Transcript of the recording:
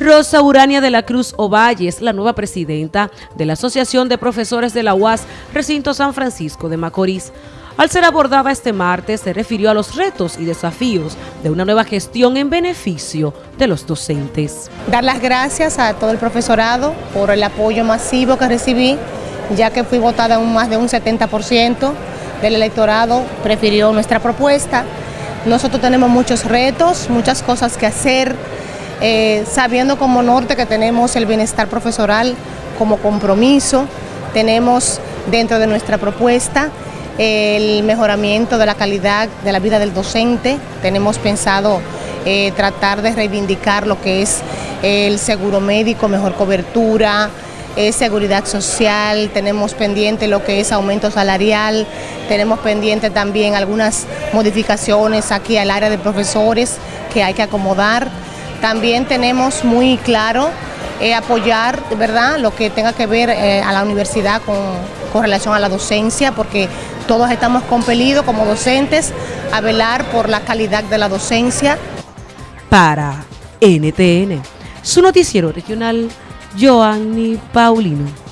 Rosa Urania de la Cruz Ovalle es la nueva presidenta de la Asociación de Profesores de la UAS Recinto San Francisco de Macorís. Al ser abordada este martes, se refirió a los retos y desafíos de una nueva gestión en beneficio de los docentes. Dar las gracias a todo el profesorado por el apoyo masivo que recibí, ya que fui votada un más de un 70% del electorado, prefirió nuestra propuesta. Nosotros tenemos muchos retos, muchas cosas que hacer, eh, sabiendo como norte que tenemos el bienestar profesoral como compromiso, tenemos dentro de nuestra propuesta el mejoramiento de la calidad de la vida del docente, tenemos pensado eh, tratar de reivindicar lo que es el seguro médico, mejor cobertura, eh, seguridad social, tenemos pendiente lo que es aumento salarial, tenemos pendiente también algunas modificaciones aquí al área de profesores que hay que acomodar. También tenemos muy claro eh, apoyar ¿verdad? lo que tenga que ver eh, a la universidad con, con relación a la docencia, porque todos estamos compelidos como docentes a velar por la calidad de la docencia. Para NTN, su noticiero regional, Joanny Paulino.